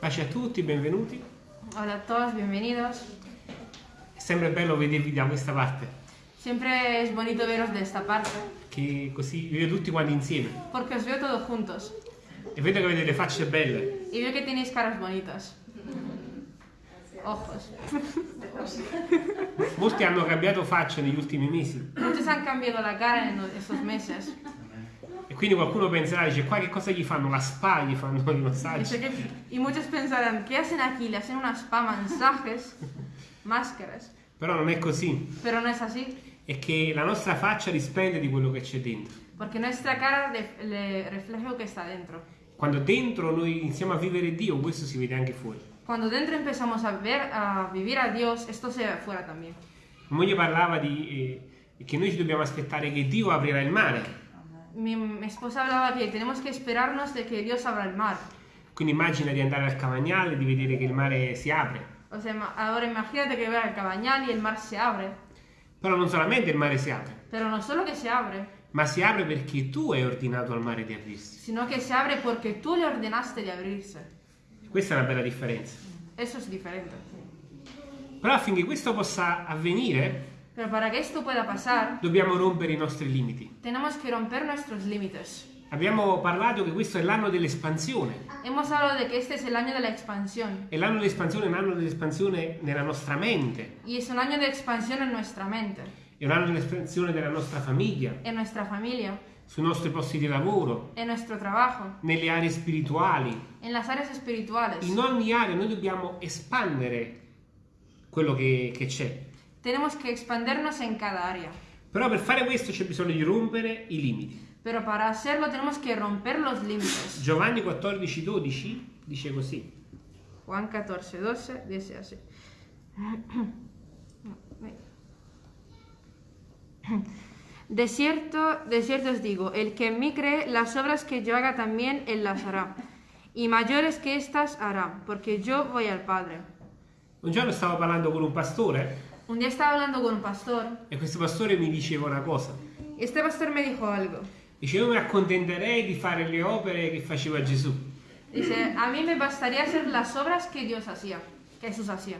Pace a tutti, benvenuti. Hola a todos, bienvenidos. È sempre bello vedervi da questa parte, Siempre es bonito veros de esta parte, che così vi vedo tutti quanti insieme. porque os veo todos juntos E vedo che avete le facce belle. y veo que tenéis caras bonitas. Ojos. Molti hanno cambiato faccia negli ultimi mesi. Muchos han cambiado la cara en estos meses. Quindi qualcuno penserà, dice, qua che cosa gli fanno? La spa, gli fanno i massaggi. que- y muchos pensarán, ¿qué hacen aquí? Le hacen unas spa masajes, máscaras. Però non è così. Pero no es así, È che la nostra faccia risplende di quello che c'è dentro. porque nuestra cara le, le refleja lo que está dentro. Quando dentro noi iniziamo a vivere Dio, questo si vede anche fuori. Cuando dentro empezamos a ver, a vivir a Dios, esto se ve afuera también. Mia moglie parlava di eh, che noi ci dobbiamo aspettare che Dio aprirà il mare. Mi, mi esposa hablaba que tenemos que esperarnos de que Dios abra el mar. Quindi immagina di andare al Cavagnale, di vedere che il mare si apre. O sea, ahora imagínate que vea el cabañal y el mar se abre. Però non solamente il mare si apre, Pero no solo que se abre, ma si apre perché tu hai ordinato al mare di aprirsi. sino que se abre porque tú le ordenaste de abrirse. Questa è una bella differenza. Eso es diferente. Però affinché questo possa avvenire, Pero para que esto pueda pasar, dobbiamo rompere i nostri limiti. tenemos que romper nuestros límites. Abbiamo parlato che questo è l'anno dell'espansione. Hemos hablado de que este es el año de la expansión. E l'anno dell'espansione è un anno dell'espansione nella nostra mente, Y es un año de expansión en nuestra mente, è un anno dell'espansione della nostra famiglia, en nuestra familia, sui nostri posti di lavoro, en nuestro trabajo, nelle aree spirituali. en las áreas espirituales. In ogni area noi dobbiamo espandere quello che, che c'è. Tenemos que expandernos en cada área. Però per fare questo c'è bisogno di rompere i limiti. Pero para hacerlo tenemos que romper los límites. Giovanni 14, 12 dice così. Juan 14, 12 dice así. De cierto, de cierto os digo, el que en mí cree, las obras que yo haga también él las hará. Y mayores que estas hará, porque yo voy al Padre. Un giorno stavo parlando con un pastore Un día estaba hablando con un pastor e questo pastore mi diceva una cosa. y este pastor me dijo algo. Dice, io mi accontenterei di fare le opere che faceva Gesù. Dice, a me bastaría hacer las obras que Dios hacía, que Jesús hacía.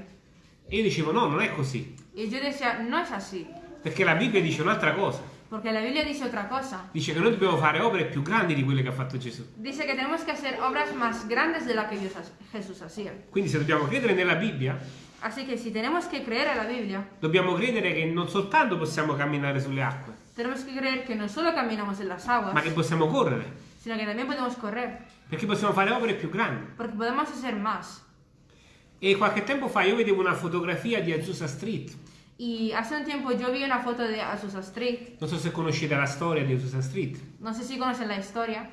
E io dicevo, no, non è così. Y yo decía, no es así, Perché la Bibbia dice un'altra cosa. porque la Biblia dice otra cosa. Dice che noi dobbiamo fare opere più grandi di quelle che ha fatto Gesù. Dice que tenemos que hacer obras más grandes de las que Dios ha- Jesús hacía. Quindi se dobbiamo credere nella Bibbia, Así que si tenemos que creer a la Biblia, dobbiamo credere che non soltanto possiamo camminare sulle acque, tenemos que creer que no solo caminamos en las aguas, ma che possiamo correre. sino que también podemos correr, Perché possiamo fare opere più grandi. porque podemos hacer más. E qualche tempo fa io vedevo una fotografia di Azusa Street. Y hace un tiempo yo vi una foto de Azusa Street, Non so se conoscete la storia di Azusa Street. no sé si conocen la historia,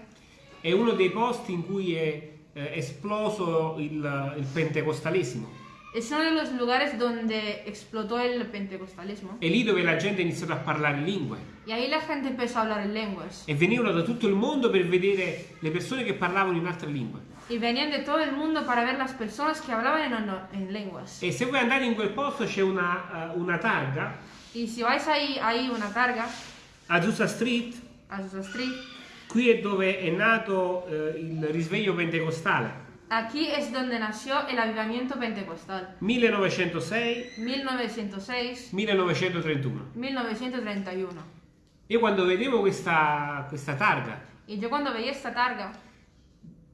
È uno dei posti in cui è eh, esploso il, il pentecostalesimo. Es uno de los lugares donde explotó el pentecostalismo. È lì dove la gente ha iniziato a parlare lingue. Y ahí la gente empezó a hablar en lenguas. E venivano da tutto il mondo per vedere le persone che parlavano in altre lingue. Y venían de todo el mundo para ver las personas que hablaban en, en lenguas. E se voi andate in quel posto c'è una, eh, una targa, Y si vais ahí, ahí una carga, Azusa Street, Azusa Street, qui è dove è nato eh, il risveglio pentecostale. Aquí es donde nació el avivamiento pentecostal. 1906-1931. 1906, 1931. Io quando vedevo questa, questa targa Y yo cuando veía esta targa,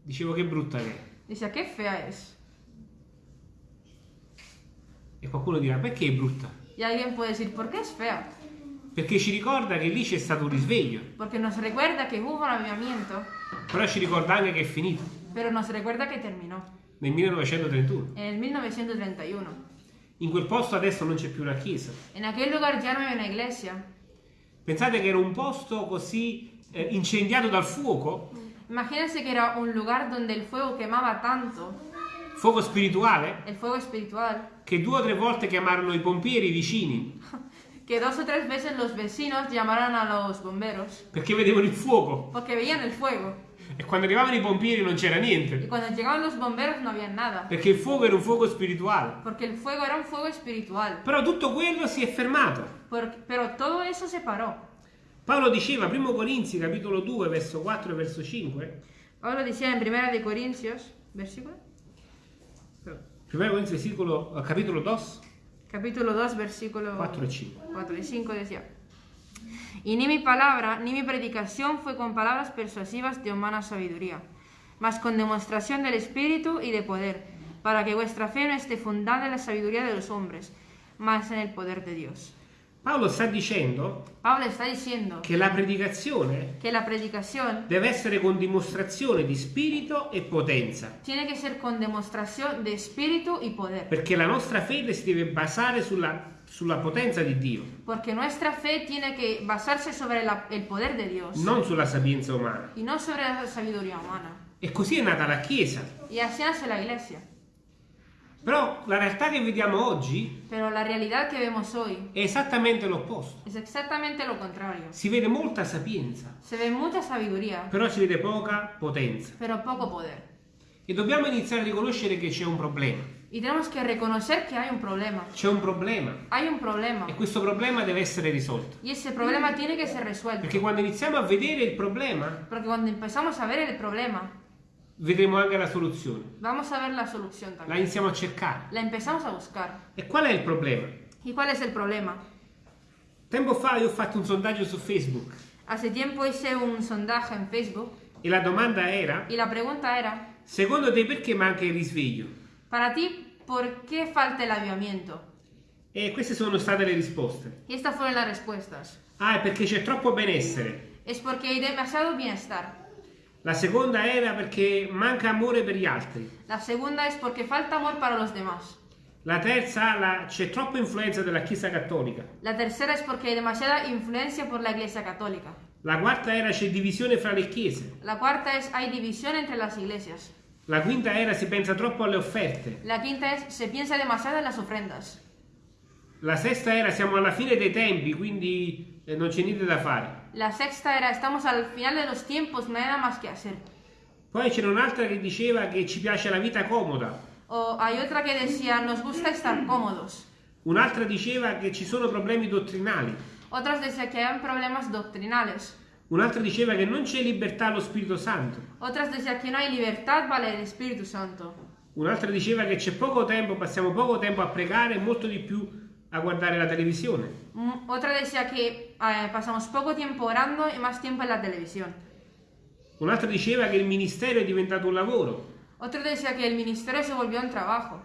dicevo che brutta che è. decía, qué fea es. E qualcuno dirà perché è brutta? Y alguien decir, ¿por qué es fea? Perché ci ricorda che lì c'è stato un risveglio, Porque nos recuerda que hubo un avivamiento, però ci ricorda anche che è finito pero nos recuerda que terminó nel 1931. en el 1931. In quel posto adesso non c'è più una chiesa. En aquel lugar ya no hay una iglesia. Pensate che era un posto così eh, incendiato dal fuoco, Imagínense que era un lugar donde el fuego quemaba tanto, fuoco spirituale, el fuego espiritual, che due o tre volte chiamarono i pompieri vicini que dos o tres veces los vecinos llamaron a los bomberos perché vedevano il fuoco porque veían el fuego. E quando arrivavano i pompieri non c'era Y niente cuando llegaban los bomberos no había nada, perché il fuoco era un fuoco spirituale. porque el fuego era un fuego espiritual. Però tutto quello si è fermato. Por- pero todo eso se paró. Paolo diceva, 1 Corinzi, capitolo 2, verso 4 e verso 5, Pablo decía en Primera de Corintios, versículo, 1 Corintios versículo, eh, capítulo 2, capítulo 2, versículo 4 y 5. 4 y 5 decía, y ni mi palabra ni mi predicación fue con palabras persuasivas de humana sabiduría, mas con demostración del Espíritu y de poder, para que vuestra fe no esté fundada en la sabiduría de los hombres, mas en el poder de Dios. Paolo sta dicendo Pablo está diciendo che la predicazione que la predicación deve essere con dimostrazione di spirito e potenza, tiene que ser con demostración de espíritu y poder, perché la nostra fede si deve basare sulla, sulla potenza di Dio, porque nuestra fe tiene que basarse sobre la- el poder de Dios non sulla sapienza umana. y no sobre la sabiduría humana. E così è nata la Chiesa. Y así nace la iglesia. Però la realtà che vediamo oggi Pero la realidad que vemos hoy è esattamente l'opposto. es exactamente lo contrario. Si vede molta sapienza, ve sabiduría, però si vede poca potenza. pero poco poder. E dobbiamo iniziare a riconoscere che c'è un problema. Y tenemos que reconocer que hay un problema. C'è un problema Hay un problema. e questo problema deve essere risolto. Y ese problema tiene que ser resuelto. Perché quando iniziamo a vedere il problema, Porque cuando empezamos a ver el problema, vedremo anche la soluzione. vamos a ver la solución La también. iniziamo a cercare. La empezamos a buscar. E qual è il problema? ¿Y cuál es el problema? Tempo fa io ho fatto un sondaggio su Facebook Hace tiempo hice un sondaje en Facebook e la domanda era, y la pregunta era, secondo te perché manca il risveglio? para ti, ¿por qué falta el avivamiento? E queste sono state le risposte. Y estas fueron las respuestas. Ah, è perché c'è troppo benessere. Es porque hay demasiado bienestar. La seconda era perché manca amore per gli altri. La segunda es porque falta amor para los demás. La terza, c'è troppa influenza della Chiesa Cattolica. La tercera es porque hay demasiada influencia por la Iglesia Católica. La quarta era c'è divisione fra le chiese. La cuarta es hay división entre las iglesias. La quinta era si pensa troppo alle offerte. La quinta es se piensa demasiado en las ofrendas. La sesta era siamo alla fine dei tempi, quindi eh, non c'è niente da fare. La sexta era estamos al final de los tiempos, nada más que hacer. Poi c'era un'altra che diceva che ci piace la vita comoda. O hay otra que decía nos gusta estar cómodos. Un'altra diceva che ci sono problemi dottrinali. Otras decían que hay problemas doctrinales. Un'altra diceva che non c'è libertà allo Spirito Santo. Otras decían que no hay libertad para el Espíritu Santo. Un'altra diceva che c'è poco tempo, passiamo poco tempo a pregare e molto di più a guardare la televisione. Mm, Otra decía que eh, pasamos poco tiempo orando y más tiempo en la televisión. Un'altra diceva che il ministero è diventato un lavoro. Otro decía que el ministerio se volvió un trabajo.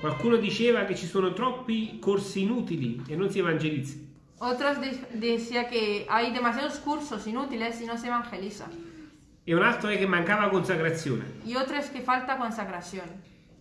Qualcuno diceva che ci sono troppi corsi inutili e non si evangelizza. Otros de- decía que hay demasiados cursos inútiles y no se evangeliza. E un altro è che mancava consacrazione. Y otro es que falta consagración.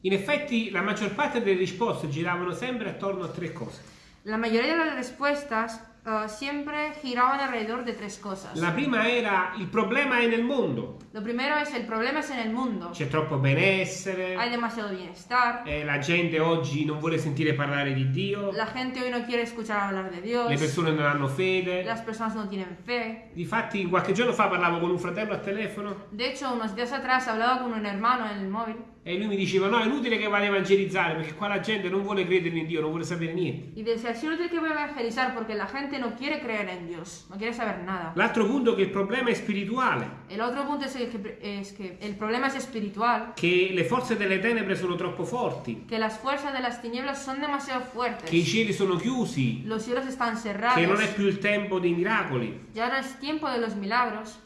In effetti la maggior parte delle risposte giravano sempre attorno a tre cose. La mayoría de las respuestas eh, siempre giraban alrededor de tres cosas. La prima era il problema è nel mondo. Lo primero es el problema es en el mundo. C'è troppo benessere, Hay demasiado bienestar. eh, la gente oggi non vuole sentire parlare di Dio, La gente hoy no quiere escuchar hablar de Dios. le persone non hanno fede. Las personas no tienen fe. Difatti qualche giorno fa parlavo con un fratello al telefono De hecho, unos días atrás hablaba con un hermano en el móvil e lui mi diceva no è inutile che vada a evangelizzare perché qua la gente non vuole credere in Dio, non vuole sapere niente. y decía, si no tiene que evangelizar porque la gente no quiere creer en Dios, no quiere saber nada. L'altro punto è che il problema è spirituale, El otro punto es, el que, es que el problema es espiritual, che le forze delle tenebre sono troppo forti, que las fuerzas de las tinieblas son demasiado fuertes, che i cieli sono chiusi, los cielos están che cerrados, non è più il tempo dei miracoli. ya no es tiempo de los milagros.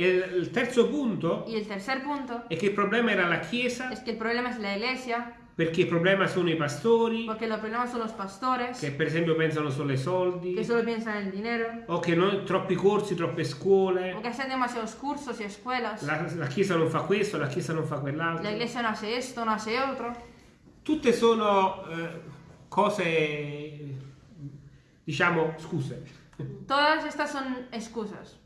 E il terzo punto Y el tercer punto è che il problema era la Chiesa, es que el problema es la iglesia, perché il problema sono i pastori, porque el problema son los pastores, che per esempio pensano solo ai soldi, que solo piensan en el dinero, o che non, troppi corsi, troppe scuole, o que hacen demasiados cursos y escuelas. la, la Chiesa non fa questo, la Chiesa non fa La quell'altro. iglesia no hace esto, no hace otro. Tutte sono eh, cose, diciamo, scuse. Todas estas son excusas.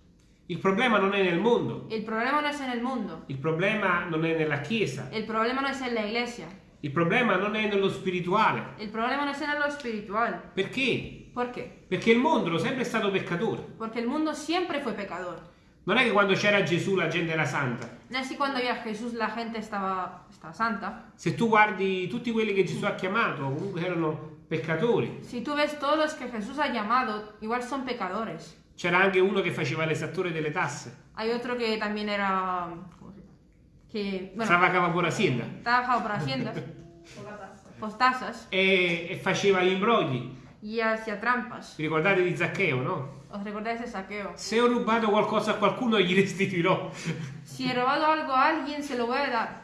Il problema non è nel mondo, El problema no es en el mundo. il problema non è nella Chiesa, El problema no es en la iglesia. Il problema non è nello spirituale. El problema no es en lo espiritual. Perché? ¿Por qué? Perché il mondo è sempre stato peccatore. Porque el mundo siempre fue pecador. Non è che quando c'era Gesù la gente era santa. No es así cuando había Jesús la gente estaba, estaba santa. Se tu guardi tutti quelli che Gesù ha chiamato, comunque erano peccatori. Si tú ves todos los que Jesús ha llamado, igual son pecadores. C'era anche uno che faceva l'esattore delle tasse. Hay otro que también era... ¿cómo se? Que, bueno, Trabajaba por Hacienda. trabajaba por Hacienda. postazas e, e faceva gli imbrogli. y hacía trampas. Vi ricordate di Zaccheo, no? ¿Os recordáis de saqueo? Se ho rubato qualcosa a qualcuno gli restituirò. Si he robado algo a alguien, se lo voy a dar.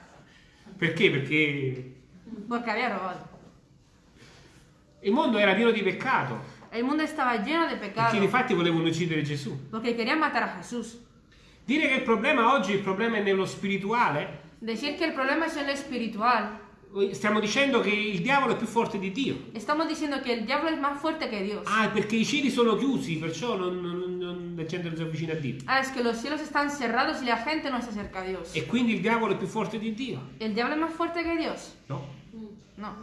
Perché? Perché Porque había robado. il mondo era pieno di peccato. El mundo estaba lleno de pecado. Perché infatti volevano uccidere Gesù. Porque querían matar a Jesús. Dire che il problema oggi, il problema è nello spirituale, Decir que el problema es en lo espiritual. stiamo dicendo che il diavolo è più forte di Dio. Estamos diciendo que el diablo es más fuerte que Dios. Ah, perché i cieli sono chiusi, perciò non, non- non- la gente non si avvicina a Dio. Ah, es que los cielos están cerrados y la gente no se acerca a Dios. E quindi il diavolo è più forte di Dio. ¿El diablo es más fuerte que Dios? No. No.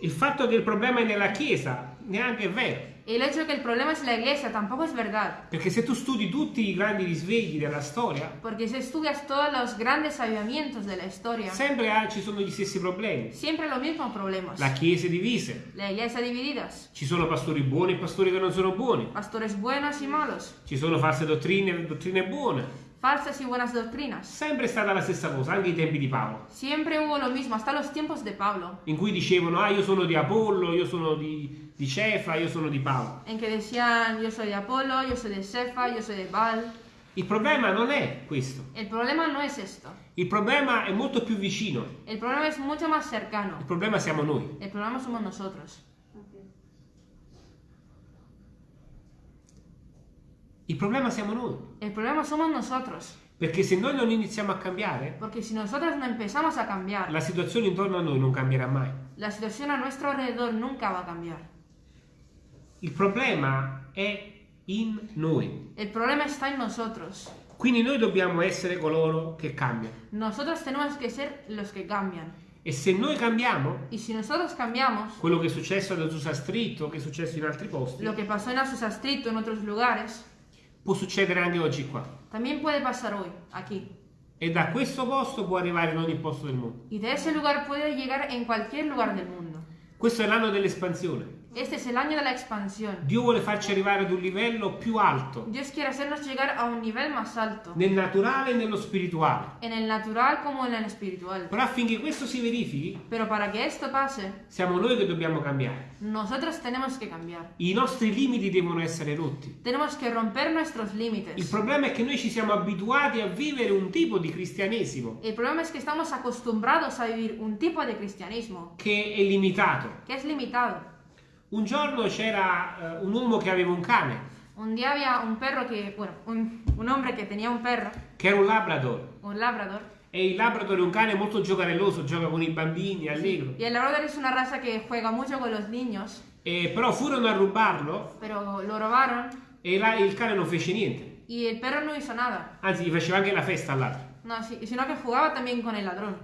Il fatto che il problema è nella Chiesa neanche è vero. El hecho que el problema es la iglesia tampoco es verdad. Perché se tu studi tutti i grandi risvegli della storia, Porque si estudias todos los grandes avivamientos de la historia, sempre ah, ci sono gli stessi problemi. siempre los mismos problemas. La Chiesa è divisa. La iglesia divididas. Ci sono pastori buoni e pastori che non sono buoni. Pastores buenos y malos. Ci sono false dottrine e dottrine buone. Falsas y buenas doctrinas. Sempre è stata la stessa cosa, anche ai tempi di Paolo, Siempre hubo lo mismo, hasta los tiempos de Pablo, in cui dicevano, ah io sono di Apollo, io sono di, di Cefa, io sono di Paolo. en que decían yo soy de Apolo, yo soy de Cefa, yo soy de Baal. Il problema non è questo. El problema no es esto. Il problema è molto più vicino. El problema es mucho más cercano. Il problema siamo noi. El problema somos nosotros. Il problema siamo noi. El problema somos nosotros. Perché se noi non iniziamo a cambiare, Porque si nosotros no empezamos a cambiar, la situazione intorno a noi non cambierà mai. la situación a nuestro alrededor nunca va a cambiar. Il problema è in noi. El problema está en nosotros. Quindi noi dobbiamo essere coloro che cambiano. Nosotros tenemos que ser los que cambian. E se noi cambiamo, Y si nosotros cambiamos, quello che è successo ad Azusa Street o che è successo in altri posti, lo que pasó en Azusa Street o en otros lugares, può succedere anche oggi qua. también puede pasar hoy, aquí. E da questo posto può arrivare in ogni posto del mondo. Y de ese lugar puede llegar en cualquier lugar del mundo. Questo è l'anno dell'espansione. Este es el año de la expansión. Dio vuole farci arrivare ad un livello più alto, Dios quiere hacernos llegar a un nivel más alto, nel naturale e nello spirituale. en el natural como en el espiritual. Però affinché questo si verifichi, Pero para que esto pase, siamo noi che dobbiamo cambiare. nosotros tenemos que cambiar. I nostri limiti devono essere rotti. Tenemos que romper nuestros Il límites. problema è che noi ci siamo abituati a vivere un tipo di cristianesimo El problema es que estamos acostumbrados a vivir un tipo de cristianismo che è limitato. que es limitado. Un giorno c'era eh, un uomo che aveva un cane, Un día había un perro que, bueno, un, un hombre que tenía un perro, che era un labrador. un labrador, E il labrador è un cane molto giocarelloso, gioca con i bambini, è allegro. y el labrador es una raza que juega mucho con los niños, E però furono a rubarlo pero lo robaron e la- il cane non fece niente. y el perro no hizo nada, Anzi, gli faceva anche la festa all'altro. no, sí- sino que jugaba también con el ladrón.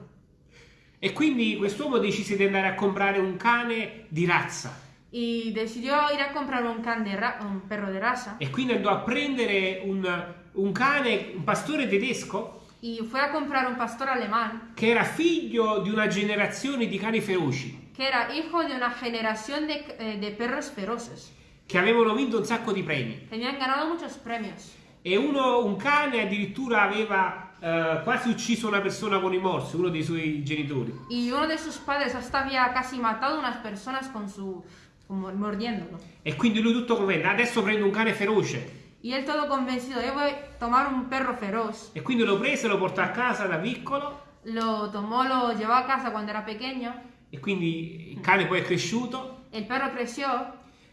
E quindi quest'uomo decise di andare a comprare un cane di razza. Y decidió ir a comprar un, can de un perro de raza E quindi andò a prendere un, un cane, un pastore tedesco, y fue a comprar un pastor alemán che era figlio di una generazione di cani feroci, que era hijo de una generación de, eh, perros feroces. che avevano vinto un sacco di premi. Tenían ganado muchos premios. E uno, un cane addirittura aveva eh, quasi ucciso una persona con i morsi, uno dei suoi genitori. Y uno de sus padres hasta había casi matado unas personas con su... mordiéndolo. E quindi lui tutto convento, adesso prendo un cane feroce. Y él todo convencido, yo voy a tomar un perro feroz. E quindi lo prese, lo portò a casa da piccolo Lo tomó, lo llevó a casa cuando era pequeño. e quindi il cane poi è cresciuto El perro creció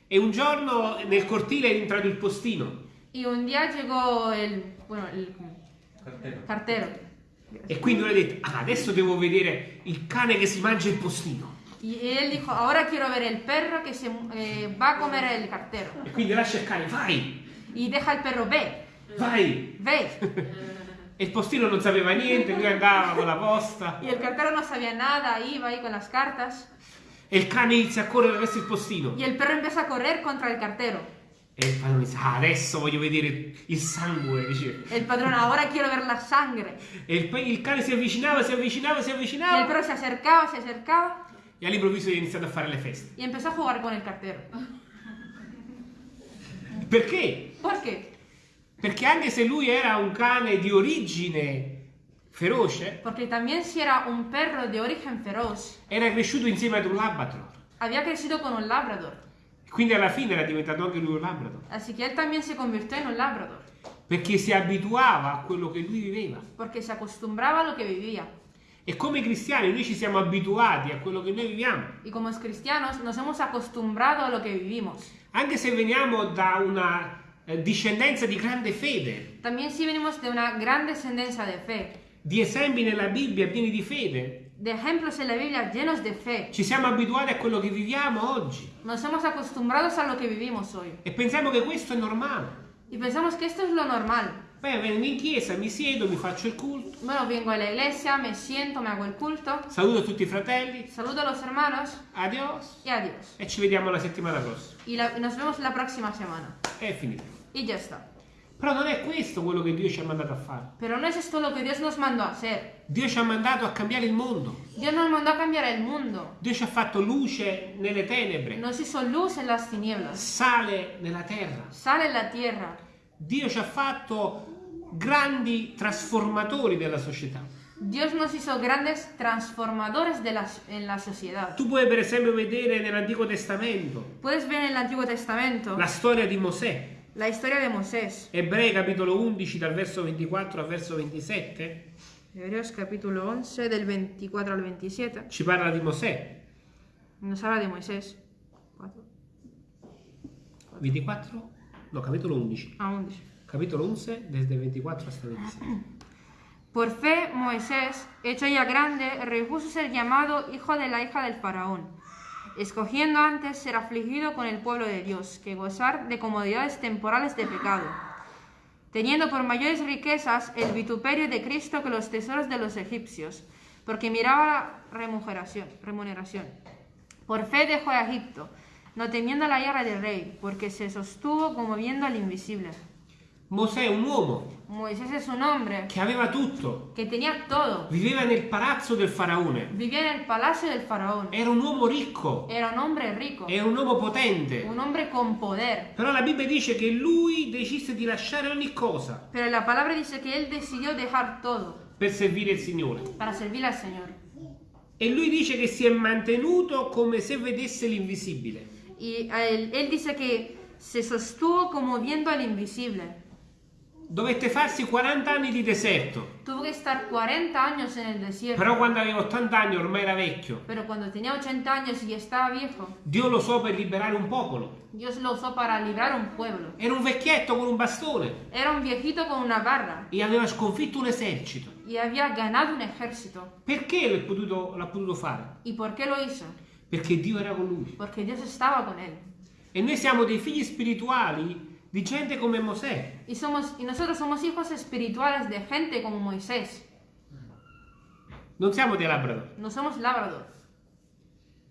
e un giorno nel cortile è entrato il postino y un día llegó el... bueno, el cartero. e quindi lui ha detto, ah, adesso devo vedere il cane che si mangia il postino. Y él dijo, ahora quiero ver el perro que se eh, va a comer el cartero. E quindi lascia il cane, vai, Y deja el perro, ve, vai. ve. E il postino non sapeva niente, lui andava con la posta Y el cartero no sabía nada, iba ahí con las cartas. e il cane inizia a correre verso il postino. Y el perro empieza a correr contra el cartero. E il padrone dice, ah, adesso voglio vedere il sangue, dice. El patrón, ahora quiero ver la sangre. E il, il cane si avvicinava, si avvicinava, si Y el avvicinava perro se acercaba, se acercaba e all'improvviso è iniziato a fare le feste. y empezó a jugar con el cartero. Perché? ¿Por qué? Perché anche se lui era un cane di origine feroce, porque también si era un perro de origen feroz, era cresciuto insieme ad un Labrador. había crecido con un labrador. Quindi alla fine era diventato anche lui un Labrador. Así que él también se convirtió en un labrador, Perché si abituava a quello che lui viveva. porque se acostumbraba a lo que vivía. E come cristiani noi ci siamo abituati a quello che noi viviamo. Y como cristianos nos hemos acostumbrado a lo que vivimos. Anche se veniamo da una eh, discendenza di grande fede, También si venimos de una gran descendencia de fe, di esempi nella Bibbia pieni di fede, de ejemplos en la Biblia llenos de fe, ci siamo abituati a quello che viviamo oggi. nos hemos acostumbrado a lo que vivimos hoy. E pensiamo che questo è normale. Y pensamos que esto es lo normal. Beh, vengo in chiesa, mi siedo, mi faccio il culto, Bueno, vengo a la iglesia, me siento, me hago el culto, saluto tutti i fratelli, saludo a los hermanos adios, y adiós. e ci vediamo la settimana prossima. Y la- nos vemos la próxima semana. È finito. Y ya está. Però non è questo quello che Dio ci ha mandato a fare. Pero no es esto lo que Dios nos mandó a hacer. Dio ci ha mandato a cambiare il mondo. Dios nos mandó a cambiar el mundo. Dio ci ha fatto luce nelle tenebre, Nos hizo luz en las tinieblas, sale nella terra. sal en la tierra. Dio ci ha fatto grandi trasformatori della società. Dios nos hizo grandes transformadores de la- en la sociedad. Tu puoi per esempio vedere nell'Antico Testamento Puedes ver en el Antiguo Testamento la storia di Mosè. la historia de Moisés. Ebrei capitolo 11 dal verso 24 al verso 27 Hebreos capítulo 11 del 24 al 27 ci parla di Mosè. nos habla de Moisés. 24? No, capitolo 11. Ah, 11. Capitolo 11 desde 24 hasta 27. Por fe, Moisés, hecho ya grande, rehuso ser llamado hijo de la hija del faraón, escogiendo antes ser afligido con el pueblo de Dios, que gozar de comodidades temporales de pecado, teniendo por mayores riquezas el vituperio de Cristo que los tesoros de los egipcios, porque miraba la remuneración. remuneración. Por fe dejó Egipto, no temiendo la guerra del rey, porque se sostuvo como viendo al invisible. Mosè è un uomo Moisés es un hombre che aveva tutto, que tenía todo. viveva nel palazzo del faraone, Vivía en el palacio del faraón. era un uomo ricco, Era un hombre rico, era un uomo potente. un hombre con poder. Però la Bibbia dice che lui decise di lasciare ogni cosa Pero la palabra dice que él decidió dejar todo per servire il Signore. para servir al Señor. E lui dice che si è mantenuto come se vedesse l'invisibile. Y él, él dice que se sostuvo como viendo al invisible. Dovette farsi 40 anni di deserto, Tuvo que estar 40 años en el desierto. però quando aveva 80 anni ormai era vecchio. Pero cuando tenía 80 años y estaba viejo, Dio lo usò per liberare un popolo. Dios lo usó para librar un pueblo. Era un vecchietto con un bastone Era un viejito con una barra e aveva sconfitto un esercito. y había ganado un ejército. Perché l'ha potuto, potuto fare? ¿Y por qué lo hizo? Perché Dio era con lui. Porque Dios estaba con él. E noi siamo dei figli spirituali di gente come Mosè. Y, somos, y nosotros somos hijos espirituales de gente como Moisés. Non siamo dei Labrador. No somos Labrador.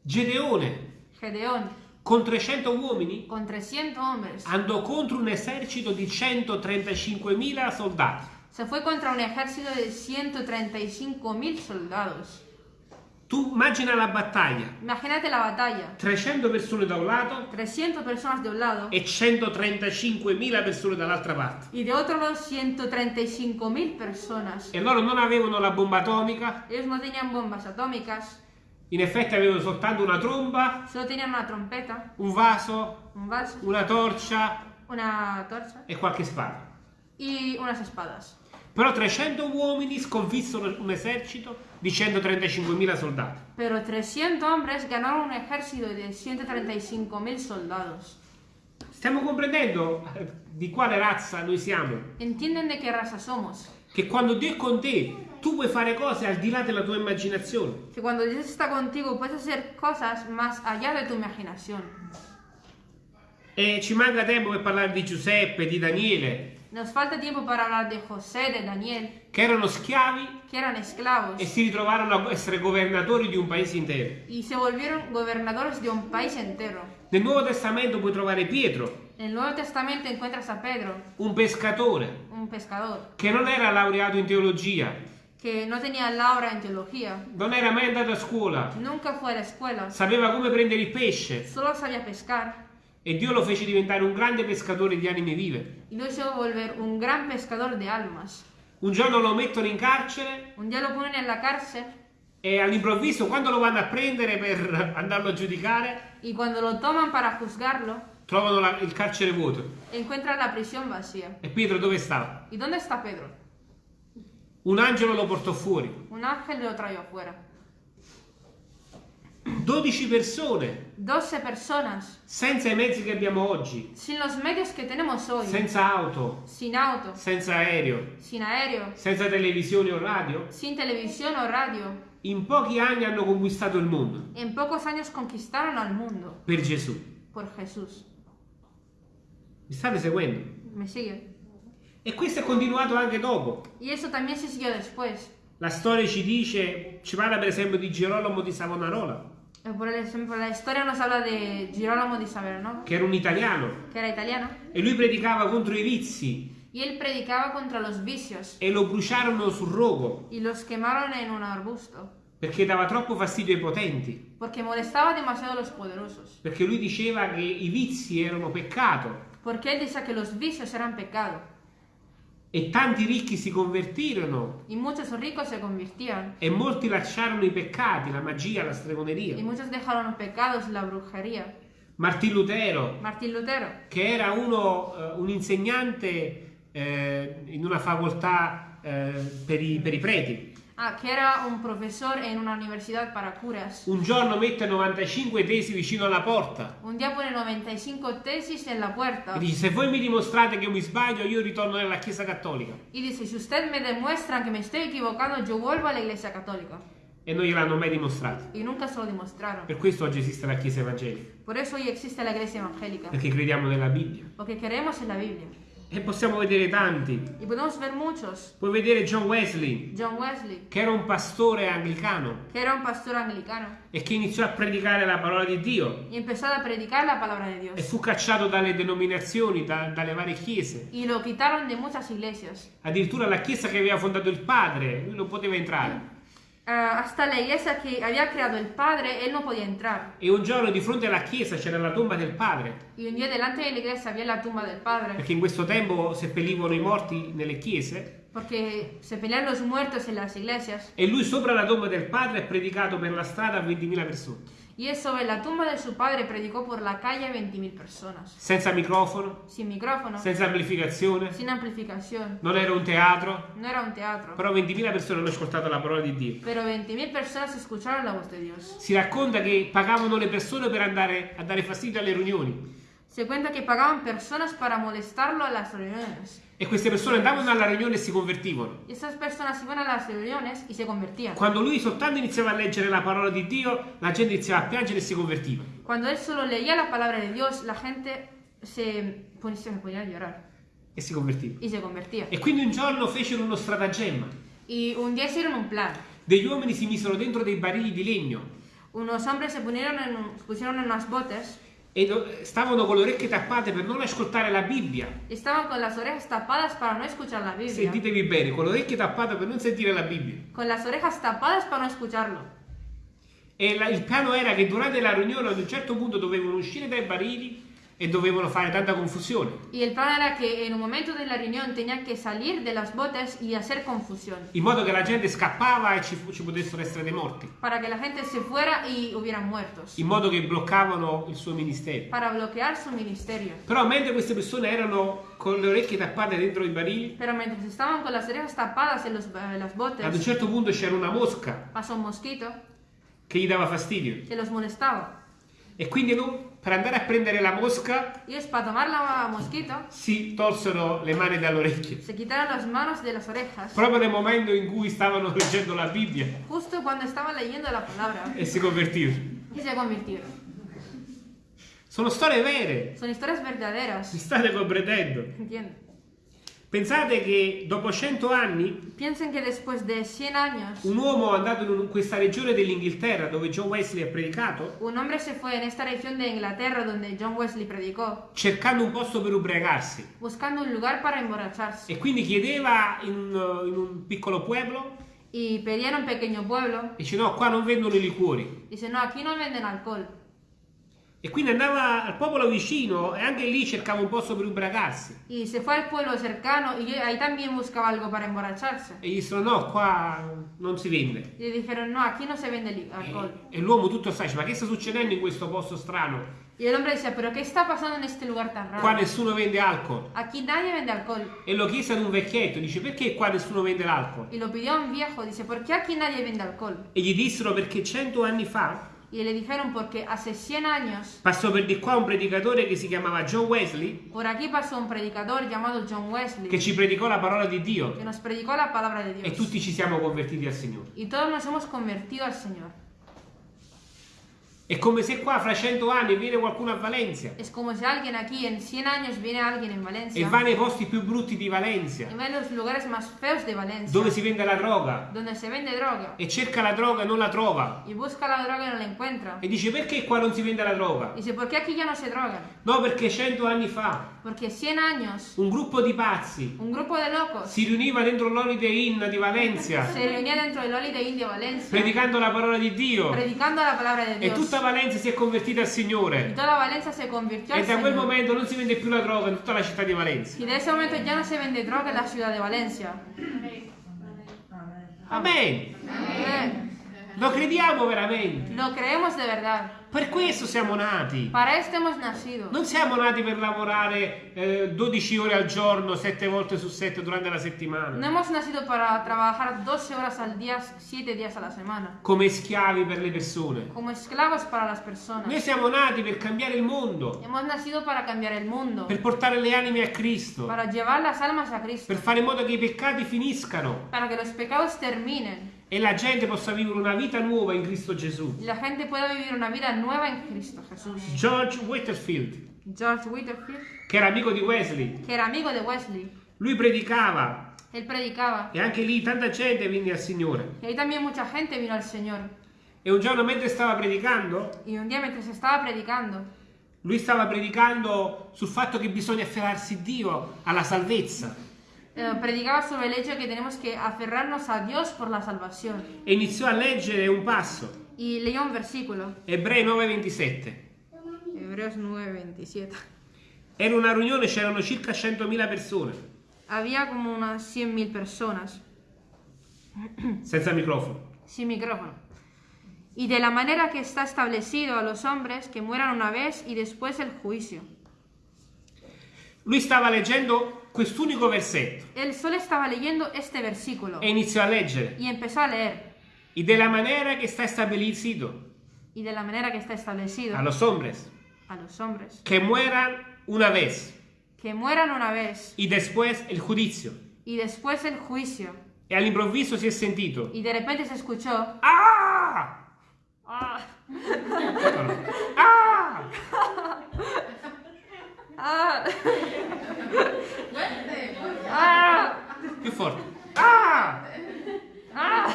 Gedeone, Gedeón, con 300 uomini, con 300 hombres, andò contro un esercito di 135.000 soldati. se fue contra un ejército de 135 mil soldados. Tu immagina la battaglia. Imagínate la batalla. 300 persone da un lato 300 personas de un lado e 135.000 persone dall'altra parte. y de otro lado 135 mil personas. E loro non avevano la bomba atomica, Ellos no tenían bombas atómicas, in effetti avevano soltanto una tromba, solo tenían una trompeta, un vaso, un vaso, una torcia una torcha e qualche spada. y unas espadas. Però 300 uomini sconfissero un esercito di 135.000 soldati. Pero 300 hombres ganaron un ejército de 135 mil soldados. Stiamo comprendendo eh, di quale razza noi siamo? ¿Entienden de qué raza somos? Che quando Dio è con te, tu puoi fare cose al di là della tua immaginazione. Que cuando Dios está contigo puedes hacer cosas más allá de tu imaginación. E ci manca tempo per parlare di Giuseppe, di Daniele, Nos falta tiempo para hablar de José, de Daniel, che erano schiavi que eran esclavos e si ritrovarono a essere governatori di un paese intero. y se volvieron gobernadores de un país entero. Nel Nuovo Testamento puoi trovare Pietro, En el Nuevo Testamento encuentras a Pedro, un pescatore, un pescador, che non era laureato in teologia, que no tenía laurea en teología, non era mai andato a scuola, nunca fue a la escuela, sapeva come prendere il pesce solo sabía pescar e Dio lo fece diventare un grande pescatore di anime vive, y lo hizo volver un gran pescador de almas, Un giorno lo mettono in carcere Un día lo ponen en la cárcel e all'improvviso quando lo vanno a prendere per andarlo a giudicare y cuando lo toman para juzgarlo, trovano la- il carcere vuoto. encuentran la prisión vacía. E Pietro dove stava? ¿Y dónde está Pedro? Un angelo lo portò fuori. Un ángel lo trajo afuera. 12 persone 12 personas, senza i mezzi che abbiamo oggi, sin los medios que tenemos hoy, senza auto, sin auto, senza aereo, sin aéreo, senza televisione o radio, sin televisión o radio, in pochi anni hanno conquistato il mondo en pocos años conquistaron al mundo per Gesù. por Jesús. Mi state seguendo? ¿Me sigue? E questo è continuato anche dopo. Y eso también se siguió después. La storia ci dice, ci parla per esempio di Girolamo di Savonarola, Eh, Por ejemplo, la historia nos habla de Girolamo di Salerno, che era un italiano, que era italiano, e lui predicava contro i vizi. Y él predicaba contra los vicios. E lo bruciarono sul rogo. Y los quemaron en un arbusto, perché dava troppo fastidio ai potenti, porque molestaba demasiado los poderosos. perché lui diceva che i vizi erano peccato. Porque él decía que los vicios eran pecado, e tanti ricchi si convertirono y muchos ricos se convirtieron, e molti lasciarono i peccati, la magia, la y stregoneria. muchos dejaron los pecados, la brujería. Martin Lutero, Martín Lutero, che era uno, eh, un insegnante eh, in una facoltà eh, per, i, per i preti, ah, que era un profesor en una para curas, un giorno mette 95 tesi vicino alla porta un día pone 95 tesis en la puerta e dice se voi mi dimostrate che mi sbaglio io ritorno nella Chiesa Cattolica. y dice, si usted me demuestra que me estoy equivocando, yo vuelvo a la iglesia católica. E non gliel'hanno mai dimostrato. Y nunca se lo demostraron. Per questo oggi esiste la Chiesa Evangelica, Por eso hoy existe la iglesia evangélica, perché crediamo nella Bibbia. porque creemos en la Biblia. E possiamo vedere tanti. Y podemos ver muchos. Puoi vedere John Wesley, John Wesley, che era un pastore anglicano que era un pastor anglicano, e che iniziò a predicare la parola di Dio y empezó a predicar la palabra de e Dios. fu cacciato dalle denominazioni, da- dalle varie chiese. Y lo quitaron de muchas iglesias. Addirittura la chiesa che aveva fondato il padre, lui non poteva entrare. Ah, hasta la iglesia que había creado el padre, él no podía entrar. E un giorno di fronte alla chiesa c'era la tomba del padre, Y un día delante de la iglesia había la tumba del padre, perché in questo tempo seppellivano i morti nelle chiese. porque se pelean los muertos en las iglesias. E lui sopra la tomba del padre ha predicato per la strada a 20.000 persone, Y él sobre la tumba de su padre predicó por la calle a 20.000 personas. senza microfono, Sin micrófono, senza amplificazione, sin amplificación. non era un teatro, No era un teatro. però 20.000 persone hanno ascoltato la parola di Dio. Pero 20.000 personas escucharon la voz de Dios. Si racconta che pagavano le persone per andare a dare fastidio alle riunioni Se cuenta que pagaban personas para molestarlo a las reuniones. E queste persone andavano alla riunione e si convertivano. Quando lui soltanto iniziava a leggere la parola di Dio, la gente iniziava a piangere e si convertiva. Cuando él solo leía la palabra de Dios, la gente se, ponía- a llorar E si convertiva. E quindi un giorno fecero uno stratagemma. Y un día hicieron un plan. Degli uomini si misero dentro dei barili di legno Unos hombres se pusieron en, pusieron en unas botes e stavano con le orecchie tappate per non ascoltare la Bibbia. estaban con las orejas tapadas para no escuchar la Biblia. Sentitevi bene, con le orecchie tappate per non sentire la Bibbia. Con las orejas tapadas para no escucharlo. E la- il piano era che durante la riunione ad un certo punto dovevano uscire dai barili e dovevano fare tanta confusione. Y el plan era que en un momento de la reunión tenían que salir de las botes y hacer confusión. In modo che la gente scappava e ci, ci potessero essere dei morti. Para que la gente se fuera y hubieran muertos. In modo che bloccavano il suo ministero. Para bloquear su ministerio. Però mentre queste persone erano con le orecchie tappate dentro i barili, Pero mientras estaban con las orejas tapadas en, los, en las ad un certo punto c'era una mosca pasó un mosquito che gli dava fastidio. que los molestaba. E quindi no- per andare a prendere la mosca ellos para tomar la mosquito si tolsero le mani dalle orecchie. se quitaron las manos de las orejas. Proprio nel momento in cui stavano leggendo la Bibbia Justo cuando estaban leyendo la palabra. e si convertirono. Y se convirtieron. Sono storie vere, Son historias mi verdaderas. state comprendendo. ¿Entienden? Pensate che dopo 100 anni Piensen que después de 100 años, un uomo andato in questa regione dell'Inghilterra dove John Wesley ha predicato, un hombre se fue en esta región de Inglaterra donde John Wesley predicó, cercando un posto per ubriacarsi. buscando un lugar para emborracharse. E quindi chiedeva in un, in un piccolo pueblo, Y pedía en un pequeño pueblo, dice no, qua non vendono i liquori. dice, no, aquí no venden alcohol. E quindi andava al popolo vicino e anche lì cercava un posto per ubriacarsi. Y se fue al pueblo cercano y ahí también buscaba algo para emborracharse. E gli dissero no, qua non si vende. Le dijeron, no, aquí no se vende li- E, alcohol. e l'uomo tutto sta ma che sta succedendo in questo posto strano? Y el hombre decía, pero ¿qué está pasando en este lugar tan Qua raro? nessuno vende alcol. Aquí nadie vende alcohol. E lo chiese ad un vecchietto, dice perché qua nessuno vende l'alcol? Y lo pidió a un viejo, dice, ¿por qué aquí nadie vende alcohol? E gli dissero perché cento anni fa Y le dijeron, porque hace 100 años passò per di qua un predicatore che si chiamava John Wesley por aquí pasó un predicador llamado John Wesley che ci predicò la parola di Dio que nos predicó la palabra de e Dios. tutti ci siamo convertiti al Signore. Y todos nos hemos convertido al Señor. È come se qua fra cento anni viene qualcuno a Valencia Es como si alguien aquí en 100 años viene alguien en e Valencia va nei posti più brutti di Valencia, y va los lugares más feos de Valencia, dove si vende la droga, donde se vende droga e cerca la droga e non la trova. y busca la droga y no la encuentra. E dice perché qua non si vende la droga? Dice, ¿por qué aquí ya no se drogan? No, perché cento anni fa Porque 100 años un gruppo di pazzi un grupo de locos si riuniva dentro l'Holiday Inn di Valencia se reunía dentro del Holiday Inn de Valencia predicando la parola di Dio predicando la palabra de e Dios. tutta Valencia si è convertita al Signore. toda Valencia se convirtió al E da quel Señor. momento non si vende più la droga in tutta la città di Valencia. Y de ese momento ya no se vende droga en la ciudad de Valencia. Amen. Amén. Lo crediamo veramente. Lo creemos de verdad. Per questo siamo nati. Para esto hemos nacido. Non siamo nati per lavorare eh, 12 ore al giorno, 7 volte su 7 durante la No settimana, hemos nacido para trabajar 12 horas al día, 7 días a la semana. come schiavi per le persone. Como esclavos para las Noi personas. siamo nati per cambiare il mondo, Hemos nacido para cambiar el mundo. per portare le anime a Cristo, Para llevar las almas a Cristo. per fare in modo che i peccati finiscano Para que los pecados terminen. E la gente possa vivere una vita nuova in Cristo Gesù. La gente pueda vivir una vida nueva en Cristo Jesús. George Whitefield, George Whitefield, che era amico di Wesley, que era amigo de Wesley, lui predicava él predicaba. e anche lì tanta gente venne al Signore. Y ahí también mucha gente vino al Señor. E un giorno mentre stava predicando, Y un día mientras estaba predicando, lui stava predicando sul fatto che bisogna afferrarsi Dio alla salvezza eh, predicaba sobre el hecho de que tenemos que aferrarnos a Dios por la salvación. e iniziò a leggere un passo, Y leyó un versículo, Ebrei 9:27. Hebreos 9:27. Era una riunione, c'erano circa 100.000 persone, Había como unas 100.000 personas senza microfono. sin micrófono. Y de la manera que está establecido a los hombres que mueran una vez y después el juicio. Lui stava leggendo quest'unico versetto Él solo estaba leyendo este versículo e iniziò a leggere. y empezó a leer. Y de la manera que está establecido Y de la manera que está establecido a los hombres a los hombres que mueran una vez que mueran una vez y después el juicio. y después el juicio. E all'improvviso si è sentito. Y de repente se escuchó. Ah! "Ah, Ah! ah, ah, Più forte. Ah! ah".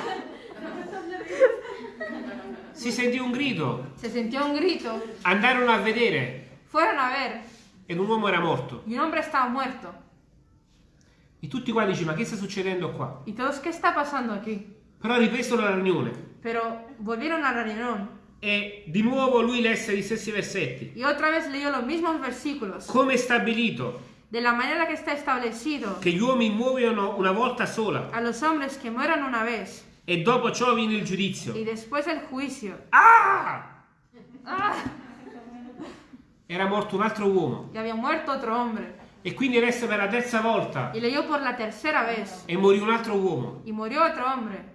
Si sentì un grido. Se sintió un grito. Andarono a vedere Fueron a ver ed un uomo era morto. y un hombre estaba muerto. E tutti qua dici, ma che sta succedendo qua? Y todos, ¿qué está pasando aquí? Però ripresero la riunione Pero volvieron a la reunión e di nuovo lui lesse gli stessi versetti. y otra vez leyó los mismos versículos. Come è stabilito De la manera que está establecido che gli uomini muoiono una volta sola a los hombres que mueran una vez e dopo ciò viene il giudizio. y después el juicio. Ah! ¡Ah! Era morto un altro uomo Y había muerto otro hombre. e quindi resta per la terza volta Y leyó por la tercera vez e morì un altro uomo. y murió otro hombre.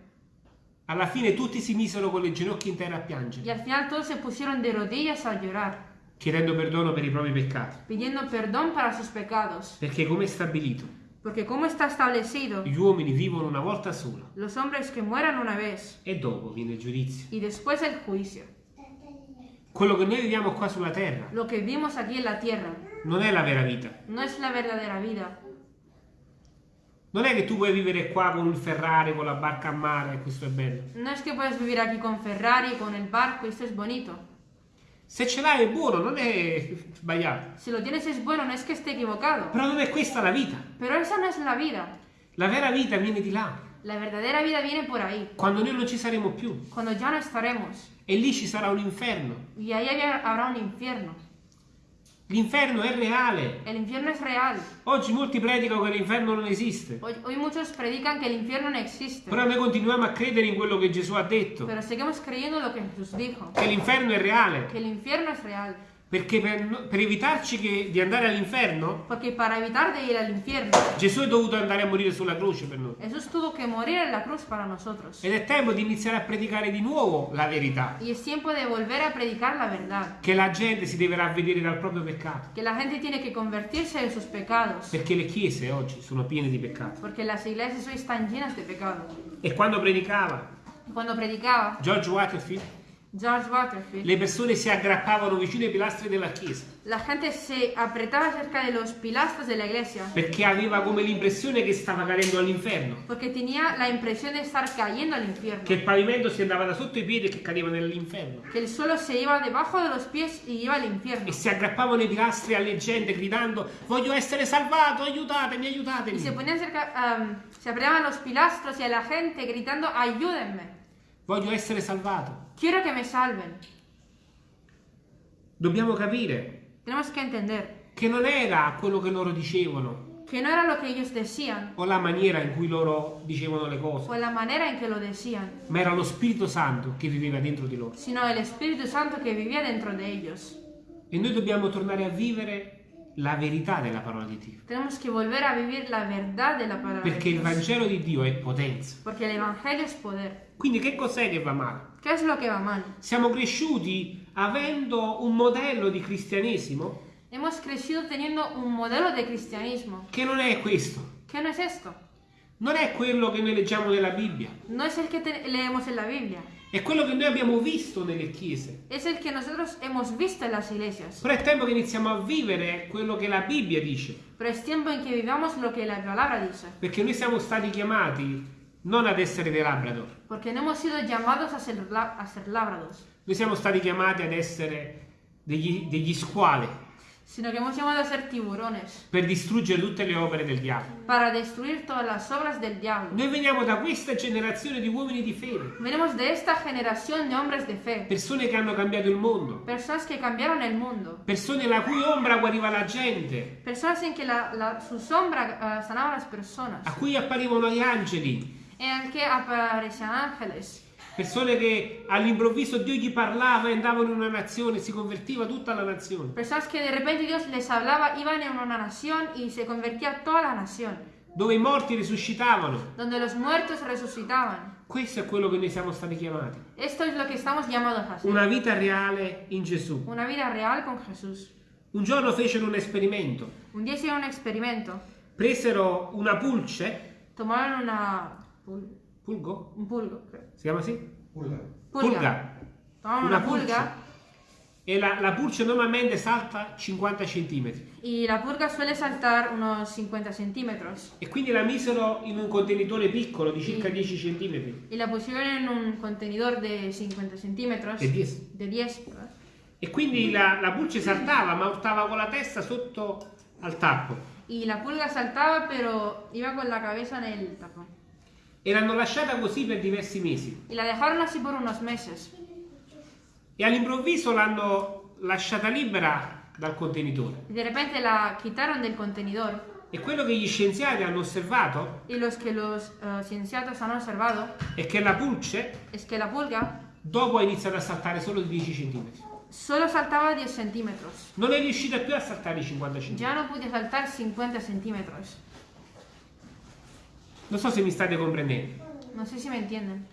Alla fine tutti si misero con le ginocchia in terra a Y piangere, al final todos se pusieron de rodillas a llorar, chiedendo perdono per i propri peccati. pidiendo perdón para sus pecados. Perché come è stabilito, Porque como está establecido, gli uomini vivono una volta sola los hombres que mueran una vez e dopo viene il giudizio. y después el juicio. Quello che noi viviamo qua sulla terra Lo que vivimos aquí en la tierra non è la vera vita. no es la verdadera vida. Non è che tu puoi vivere qua con il Ferrari, con la barca a mare e questo è bello. No es que puedes vivir aquí con Ferrari, con el barco, y esto es bonito. Se ce l'hai è buono, non è sbagliato. Si lo tienes es bueno, no es que esté equivocado. Però non è questa la vita. Pero esa no es la vida. La vera vita viene di là. La verdadera vida viene por ahí, quando noi non ci saremo più. cuando ya no estaremos. E lì ci sarà un inferno. Ahí había- habrá un infierno. L'inferno è reale. El infierno es real. Oggi molti predicano che l'inferno non esiste. Hoy, hoy muchos predican que el infierno no existe, Però noi continuiamo a credere in quello che Gesù ha detto. pero seguimos creyendo lo que Jesús dijo, Che l'inferno è reale. que el infierno es real. Perché per, per evitarci che- di andare all'inferno, Porque para evitar de ir al infierno, Gesù è dovuto andare a morire sulla croce per noi. Jesús tuvo que morir en la cruz para nosotros. Ed è tempo di iniziare a predicare di nuovo la verità. Y es tiempo de volver a predicar la verdad, Che la gente si deve ravvedere dal proprio peccato. que la gente tiene que convertirse de sus pecados, Perché le chiese oggi sono piene di peccato. porque las iglesias hoy están llenas de pecado. E quando predicava Cuando predicaba George Waterfield, George Waterfield, le persone si aggrappavano vicino ai pilastri della chiesa. la gente se apretaba cerca de los pilastros de la iglesia, Perché aveva come l'impressione che stava cadendo all'inferno. porque tenía la impresión de estar cayendo al infierno, Che il pavimento si andava da sotto i piedi e che cadeva nell'inferno. que el suelo se iba debajo de los pies y iba al infierno. E si aggrappavano ai pilastri alle gente gridando voglio essere salvato, aiutatemi, Y se aiutatemi. ponían cerca, am, se apretaban los pilastros y a la gente gritando, ayúdenme, Voglio essere salvato. Quiero que me salven. Dobbiamo capire Tenemos que entender che non era quello che loro dicevano que no era lo que ellos decían o la maniera in cui loro dicevano le cose, o la manera en que lo decían, ma era lo Spirito Santo che viveva dentro di loro. sino el Espíritu Santo que vivía dentro de ellos. E noi dobbiamo tornare a vivere la verità della parola di Dio. Tenemos que volver a vivir la verdad de la palabra Perché il Vangelo di Dio è potenza. porque el Evangelio es poder. Quindi che cos'è che va male? ¿Qué es lo que va mal? Siamo cresciuti avendo un modello di cristianesimo Hemos crecido teniendo un modelo de cristianismo. che non è questo. ¿Qué no es esto? Non è quello che noi leggiamo nella Bibbia. No es el que te- leemos en la Biblia, È quello che noi abbiamo visto nelle chiese. es el que nosotros hemos visto en las iglesias. Però è tempo che iniziamo a vivere quello che la Bibbia dice. Pero es tiempo en que vivamos lo que la palabra dice, Perché noi siamo stati chiamati non ad essere dei Labrador. porque no hemos sido llamados a ser, la- a ser lábrados, Noi siamo stati chiamati ad essere degli, degli squali sino que hemos llamado a ser tiburones, per distruggere tutte le opere del diavolo. para destruir todas las obras del diablo. Noi veniamo da questa generazione di uomini di fede, Venimos de esta generación de hombres de fe, persone che hanno cambiato il mondo, personas que cambiaron el mundo, persone la cui ombra guariva la gente, personas en que la, la- su sombra ah, sanaba a las personas, a cui apparivano gli angeli, en el que aparecían ángeles, persone che all'improvviso Dio gli parlava e andavano in una nazione, si convertiva tutta la nazione. personas que de repente Dios les hablaba, iban en una nación y se convertía toda la nación, dove i morti risuscitavano. donde los muertos resucitaban. Questo è quello che noi siamo stati chiamati. Esto es lo que estamos llamados a hacer. Una vita reale in Gesù. Una vida real con Jesús. Un giorno fecero un esperimento. Un día hicieron un experimento. Presero una pulce, Tomaron una... pul- pulgo, un pulgo, creo. si chiama così? Pulga. Pulga. Tomaron Una una pulga. pulce. E la, la pulce normalmente salta 50 centimetri. Y la pulga suele saltar unos 50 centímetros. E quindi la misero in un contenitore piccolo di circa 10 centimetri. Y la pusieron en un contenedor de 50 centímetros. De 10. De 10, ¿verdad? E quindi la, la pulce saltava, ma stava con la testa sotto al tappo. Y la pulga saltaba, pero iba con la cabeza en el tapón. E l'hanno lasciata così per diversi mesi. Y la dejaron así por unos meses. E all'improvviso l'hanno lasciata libera dal contenitore. Y de repente la quitaron del contenedor. E quello che gli scienziati hanno osservato los los observado è che la pulce es que la pulga dopo ha iniziato a saltare solo di 10 centimetri. solo saltaba 10 centímetros. Non è riuscita più a saltare i 50 centimetri. Ya no podía saltar 50 centímetros. Non so se mi state comprendendo. No sé si me entienden.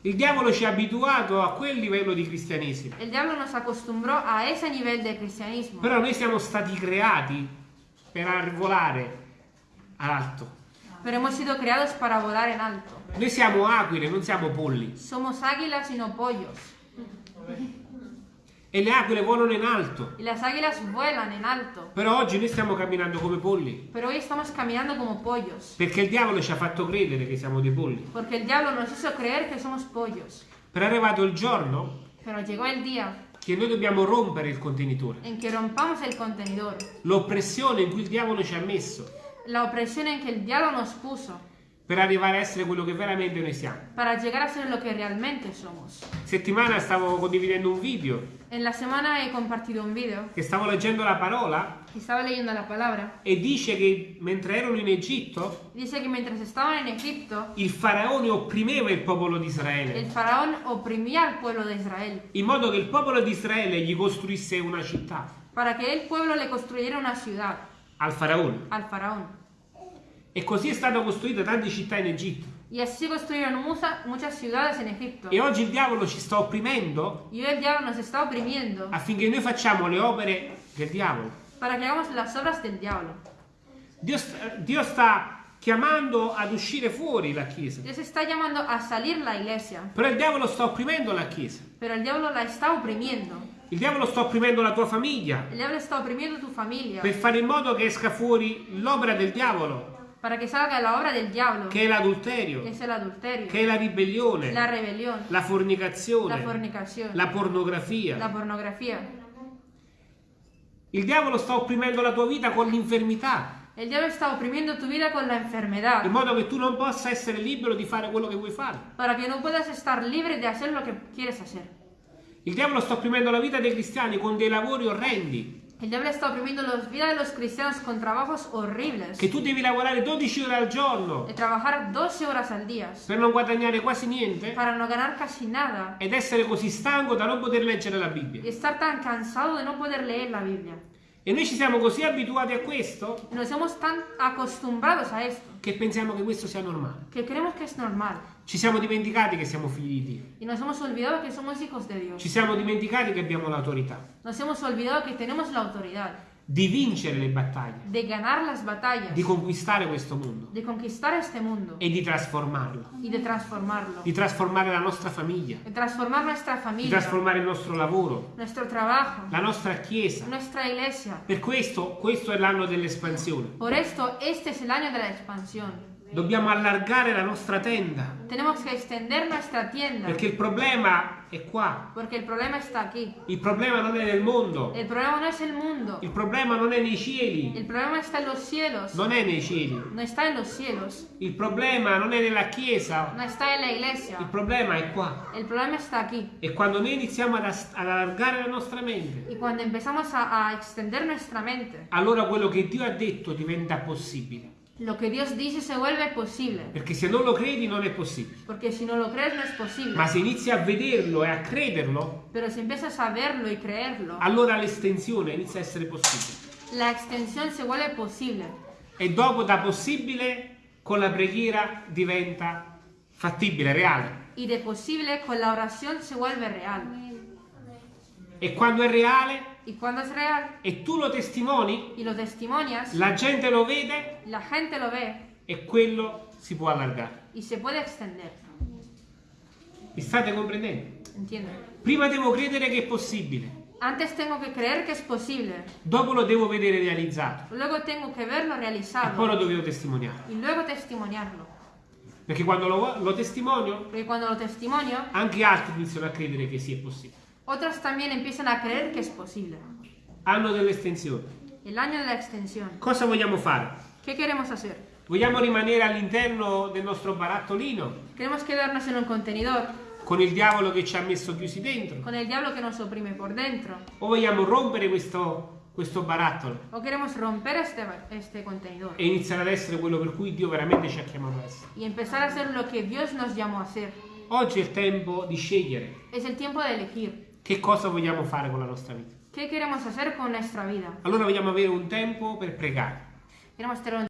Il diavolo ci ha abituato a quel livello di cristianesimo. El diablo nos acostumbró a ese nivel de cristianismo. Però noi siamo stati creati per volare alto. Pero hemos sido creados para volar en alto. Noi siamo aquile, non siamo polli. Somos águilas y no pollos. E le aquile volano in alto. Y las águilas vuelan en alto. Però oggi noi stiamo camminando come polli. Pero hoy estamos caminando como pollos. Perché il diavolo ci ha fatto credere che siamo dei polli. Porque el diablo nos hizo creer que somos pollos. Però è arrivato il giorno Pero llegó el día che noi dobbiamo rompere il contenitore. L'oppressione in cui il diavolo ci ha messo. La opresión en que el diablo nos puso. Per arrivare a essere quello che veramente noi siamo. para llegar a ser lo que realmente somos. Settimana stavo condividendo un video En la semana he compartido un video che stavo leggendo la parola y estaba leyendo la palabra. e dice che mentre erano in Egitto Dice que mientras estaban en Egipto, il faraone opprimeva il popolo di el Israele faraón oprimía al pueblo de Israel in modo che il popolo di Israele gli costruisse una città para que el pueblo le construyera una ciudad al faraone. al faraón. E così è stata costruita tante città in Egitto. Y así construyeron musa- muchas ciudades en Egipto. E oggi il diavolo ci sta opprimendo Y hoy el diablo nos está oprimiendo affinché noi facciamo le opere del diavolo. para que hagamos las obras del diablo. Dio sta, Dio sta chiamando ad uscire fuori la Chiesa. Dios está llamando a salir la iglesia, Però il diavolo sta opprimendo la Chiesa. pero el diablo la está oprimiendo. Il diavolo sta opprimendo la tua famiglia El diablo está oprimiendo tu familia per fare in modo che esca fuori l'opera del diavolo, para que salga la obra del diablo, che è l'adulterio, che è la ribellione, la rebelión, la la fornicazione, la pornografia. la pornografía. Il diavolo sta opprimendo la tua vita con l'infermità, El diablo está oprimiendo tu vida con la enfermedad. In modo che tu non possa essere libero di fare quello che vuoi fare. para que no puedas estar libre de hacer lo que quieres hacer. Il diavolo sta opprimendo la vita dei cristiani con dei lavori orrendi, El diablo está oprimiendo la vida de los cristianos con trabajos horribles, che tu devi lavorare 12 ore al giorno de trabajar 12 horas al día per non guadagnare quasi niente para no ganar casi nada ed essere così stanco da non poter leggere la Bibbia. y estar tan cansado de no poder leer la Biblia. E noi ci siamo così abituati a questo Nos hemos tan acostumbrados a esto che pensiamo che questo sia normale. que creemos que es normal Ci siamo dimenticati che siamo figli di Dio. y nos hemos olvidado que somos hijos de Dios. Ci siamo dimenticati che abbiamo l'autorità Nos hemos olvidado que tenemos la autoridad di vincere le battaglie, de ganar las batallas, di conquistare questo mondo de conquistar este mundo e di trasformarlo, y de transformarlo, di trasformare la nostra famiglia, de transformar nuestra di familia, trasformare il nostro lavoro, nuestro trabajo, la nostra chiesa. nuestra iglesia. Per questo, questo è l'anno dell'espansione. Por esto, este es el año de la expansión. Dobbiamo allargare la nostra tenda, Tenemos que extender nuestra tienda perché il problema è qua. porque el problema está aquí. Il problema non è nel mondo, El problema no es el mundo, il problema non è nei cieli, el problema está en los cielos, non è nei cieli. no está en los cielos, Il problema non è nella chiesa, no está en la il iglesia, problema è qua. el problema está aquí. E quando noi iniziamo ad, ad allargare la nostra mente, Y cuando empezamos a, a extender nuestra mente, allora quello che Dio ha detto diventa possibile. Lo que Dios dice se vuelve posible. Perché se non lo credi non è possibile. Porque si no lo crees no es posible. Ma se inizi a vederlo e a crederlo, Pero si empiezas a verlo y creerlo, allora l'estensione inizia a essere possibile. la extensión se vuelve posible. E dopo da possibile con la preghiera diventa fattibile, reale. Y de posible con la oración se vuelve real. E quando è reale Y cuando es real e tu lo testimoni, y lo testimonias, la gente lo vede la gente lo ve e quello si può allargare. y se puede extender. Mi state comprendendo? ¿Entienden? Prima devo credere che è possibile, Antes tengo que creer que es posible. dopo lo devo vedere realizzato Luego tengo que verlo e poi realizado. lo devo testimoniare. Y luego testimoniarlo. Perché quando lo, lo testimonio, Porque cuando lo testimonio, anche altri iniziano a credere che sia possibile. Otros también empiezan a creer que es posible. Anno dell'estensione. El año de la extensión. Cosa vogliamo fare? ¿Qué queremos hacer? Vogliamo rimanere all'interno del nostro barattolino Queremos quedarnos en un contenedor con il diavolo che ci ha messo chiusi dentro? con el diablo que nos oprime por dentro. O vogliamo rompere questo, questo barattolo O queremos romper este, este contenedor e iniziare ad essere quello per cui Dio veramente ci ha chiamato a essere? y empezar a hacer lo que Dios nos llamó a hacer. Oggi è il tempo di scegliere Es el tiempo de elegir. Che cosa vogliamo fare con la nostra vita. ¿Qué queremos hacer con nuestra vida? Allora vogliamo avere un tempo per pregare.